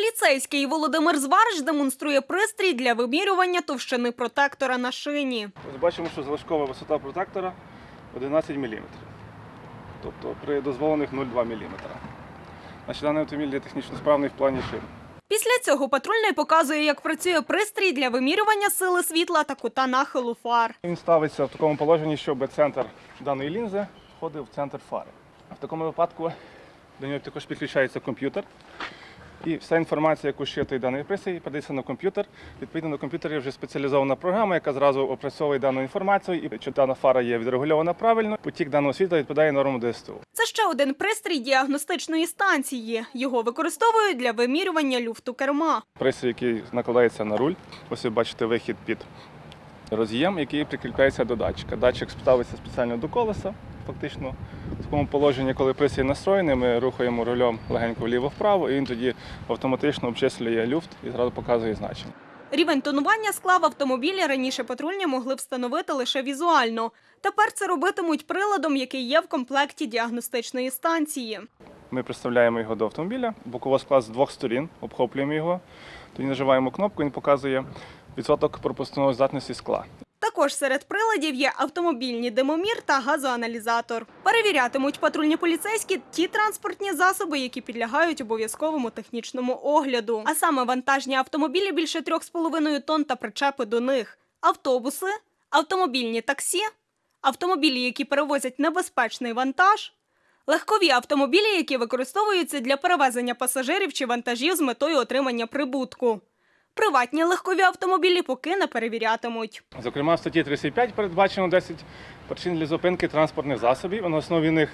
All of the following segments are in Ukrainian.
Поліцейський Володимир Зварич демонструє пристрій для вимірювання товщини протектора на шині. Ось бачимо, що залишкова висота протектора 11 мм. Тобто при дозволених 0,2 мм. Значить, даний автомобіль є технічно справний в плані шин. Після цього патрульний показує, як працює пристрій для вимірювання сили світла та кута нахилу фар. Він ставиться в такому положенні, щоб центр даної лінзи входив в центр фари. В такому випадку до нього також підключається комп'ютер. І вся інформація, яку щитує даний пристрій, подається на комп'ютер. Відповідно на комп'ютері вже спеціалізована програма, яка зразу опрацьовує дану інформацію. І чи дана фара є відрегульована правильно, потік даного світла відповідає нормам ДСТУ. Це ще один пристрій діагностичної станції. Його використовують для вимірювання люфту керма. Пристрій, який накладається на руль. Ось ви бачите вихід під роз'єм, який прикріпляється до датчика. Датчик ставиться спеціально до колеса. Фактично, в такому положенні, коли пристрій настроєний, ми рухаємо рулем легенько вліво-вправо, і він тоді автоматично обчислює люфт і зразу показує значення. Рівень тонування скла в автомобілі раніше патрульні могли встановити лише візуально. Тепер це робитимуть приладом, який є в комплекті діагностичної станції. Ми приставляємо його до автомобіля, боково склад з двох сторін, обхоплюємо його, тоді нажимаємо кнопку, він показує відсоток пропускної здатності скла. Також серед приладів є автомобільний димомір та газоаналізатор. Перевірятимуть патрульні поліцейські ті транспортні засоби, які підлягають обов'язковому технічному огляду. А саме вантажні автомобілі більше 3,5 тонн та причепи до них, автобуси, автомобільні таксі, автомобілі, які перевозять небезпечний вантаж, легкові автомобілі, які використовуються для перевезення пасажирів чи вантажів з метою отримання прибутку. Приватні легкові автомобілі поки не перевірятимуть. Зокрема, в статті 35 передбачено 10 причин для зупинки транспортних засобів. На основі них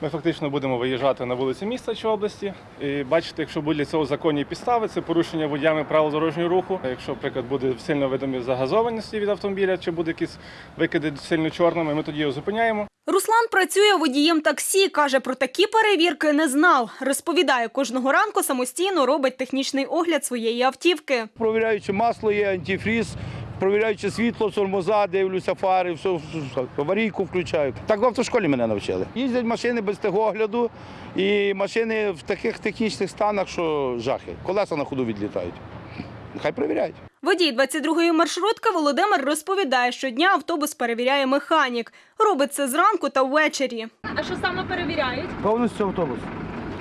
ми фактично будемо виїжджати на вулиці міста чи області. І бачите, якщо будуть для цього законні підстави, це порушення водіями правил дорожнього руху. Якщо, наприклад, буде сильно видимі загазованості від автомобіля, чи буде якісь викиди сильно чорними, ми тоді його зупиняємо. Руслан працює водієм таксі. каже, про такі перевірки не знав. Розповідає, кожного ранку самостійно робить технічний огляд своєї автівки. Провіряю, чи масло є, антифріз, провіряю, чи світло, тормоза, дивлюся, фари, все, все, аварійку включаю. Так в автошколі мене навчили. Їздять машини без техогляду і машини в таких технічних станах, що жахи. Колеса на ходу відлітають. Нехай перевіряють. Водій 22-ї маршрутки Володимир розповідає, щодня автобус перевіряє механік. Робить це зранку та ввечері. А що саме перевіряють? Повністю автобус.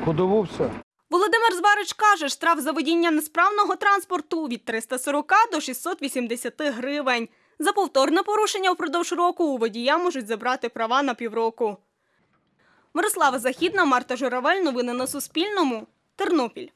Ходову все. Володимир Зварич каже, штраф за водіння несправного транспорту від 340 до 680 гривень. За повторне порушення впродовж року у водія можуть забрати права на півроку. Мирослава Західна, Марта Журавель. Новини на Суспільному. Тернопіль.